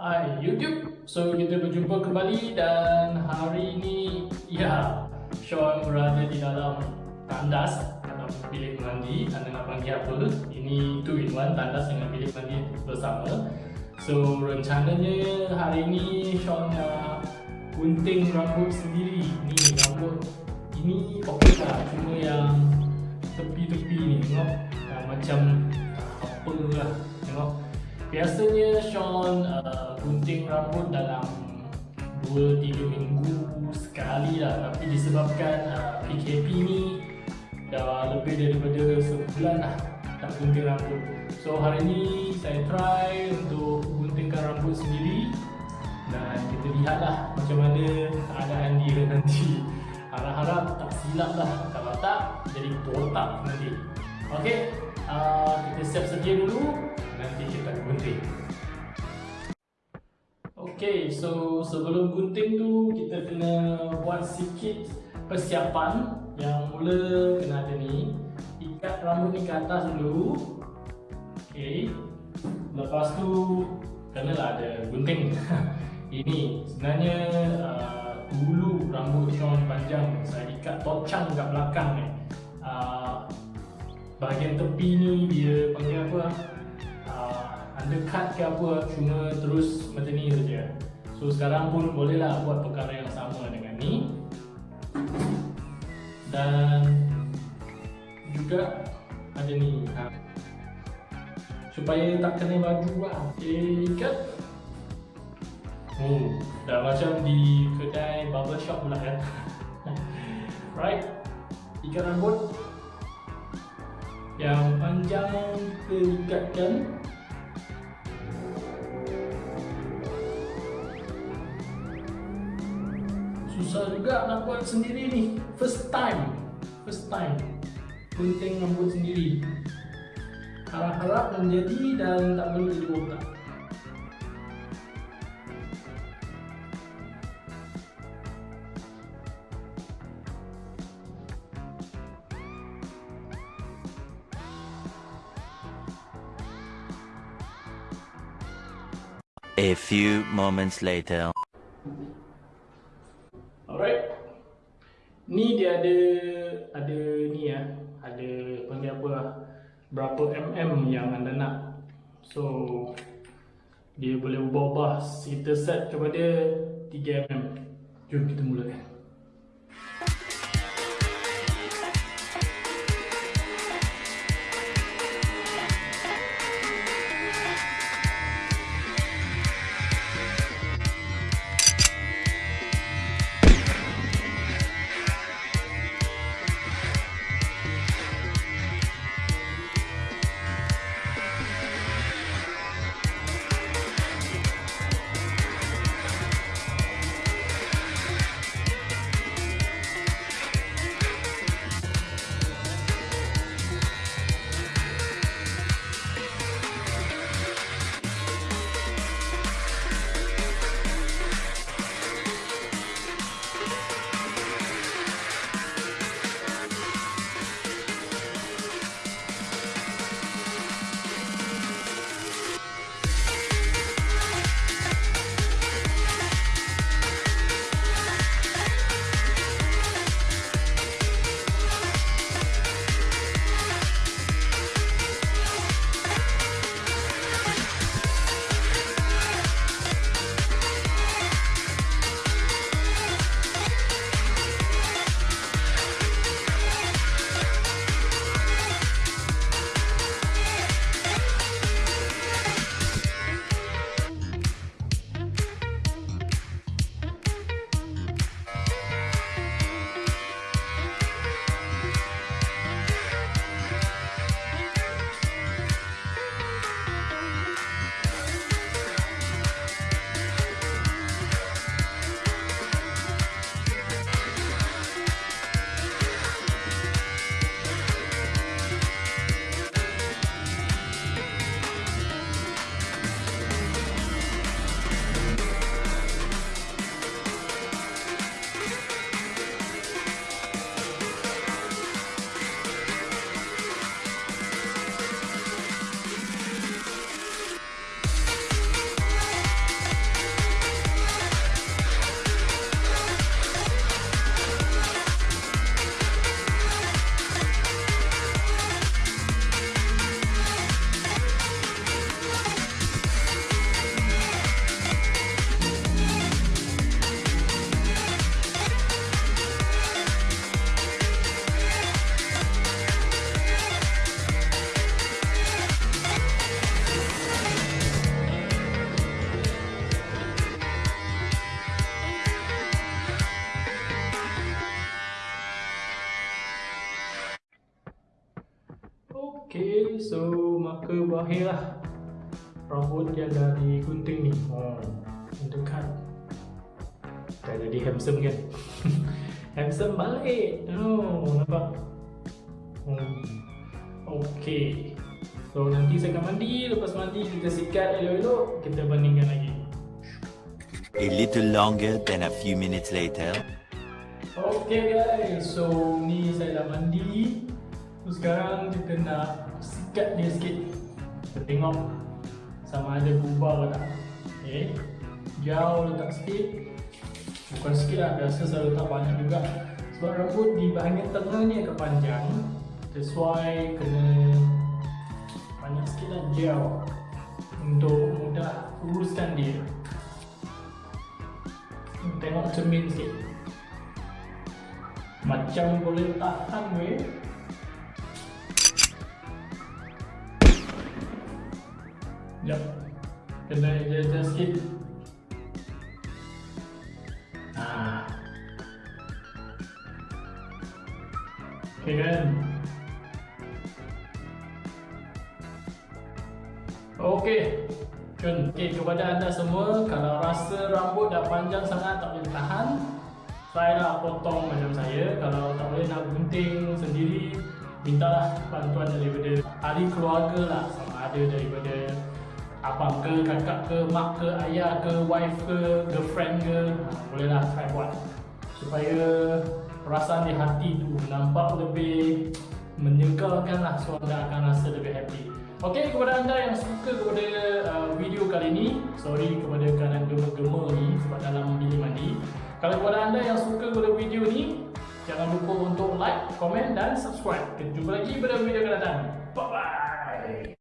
Hai YouTube, so kita berjumpa kembali dan hari ini ya Sean berada di dalam tandas atau bilik mandi. Anda nak panggil apa? Ini two in one tandas dengan bilik mandi bersama. So rencananya hari ini Sean nak gunting rambut sendiri. Ni rambut ini okey lah. Cuma yang tepi-tepi ni tengok. Macam Biasanya Sean uh, gunting rambut dalam 2-3 minggu sekali lah. Tapi disebabkan uh, PKP ni dah lebih daripada sebulan lah tak gunting rambut. So hari ni saya try untuk guntingkan rambut sendiri Dan kita lihatlah macam mana keadaan dia nanti. Harap-harap tak silap lah. Kalau tak jadi botak nanti. Okay, uh, kita siap sedia dulu nanti kita gunting. Okay, so sebelum gunting tu kita kena buat sikit persiapan. Yang mula kena ada ni. Ikat rambut ni ke atas dulu. Okay lepas tu kena lah ada gunting. Ini sebenarnya uh, dulu rambut Sean panjang saya ikat tocang kat belakang ni. Uh, bahagian tepi ni dia panggil apa undercut ke apa cuma terus macam ni saja? So sekarang pun bolehlah buat perkara yang sama dengan ni. Dan juga ada ni ha. supaya tak kena baju lah. Ikat. Oh, dah macam di kedai barbershop pula kan right. Ikat rambut. Yang panjang kita ikatkan susah juga nak buat sendiri ni. First time. First time. Gunting rambut sendiri. Harap-harap menjadi dan tak perlu jadi botak A few moments later. Berapa mm yang anda nak. So dia boleh ubah-ubah kita set kepada 3 mm. Jom kita mulakan. Okay, so maka berakhirlah rambut yang dah digunting ni. Oh, untuk cut. Dah jadi handsome kan? handsome balik. Oh, nampak? Hmm. Okay. So nanti saya akan mandi, lepas mandi kita sikat elok-elok, kita bandingkan lagi. A little longer than a few minutes later. Okay guys, so ni saya dah mandi. So sekarang kita nak sikat dia sikit. Kita tengok sama ada berubah ke tak. Okay. Jauh letak sikit. Bukan sikit lah, biasa saya letak banyak juga. Sebab rambut di bahagian tengah ni agak panjang. That's why kena banyak sikit lah gel untuk mudah uruskan dia. Tengok cermin sikit Macam boleh tahan weh Sekejap Kena adjust sikit. Haa Okay kan? Okay. Kun, okay, kepada anda semua, kalau rasa rambut dah panjang sangat tak boleh tahan, try lah potong macam saya. Kalau tak boleh nak gunting sendiri, mintalah bantuan daripada ahli keluarga lah. Sama ada daripada abang ke, kakak ke, mak ke, ayah ke, wife ke, girlfriend ke, ha, bolehlah try buat. Supaya perasaan di hati tu nampak lebih menyegarkan lah so anda akan rasa lebih happy. Okey kepada anda yang suka kepada uh, video kali ini, sorry kepada keadaan gema-gema ni sebab dalam bilik mandi. Kalau kepada anda yang suka kepada video ni, jangan lupa untuk like, komen dan subscribe. Kita jumpa lagi pada video akan datang. Bye bye.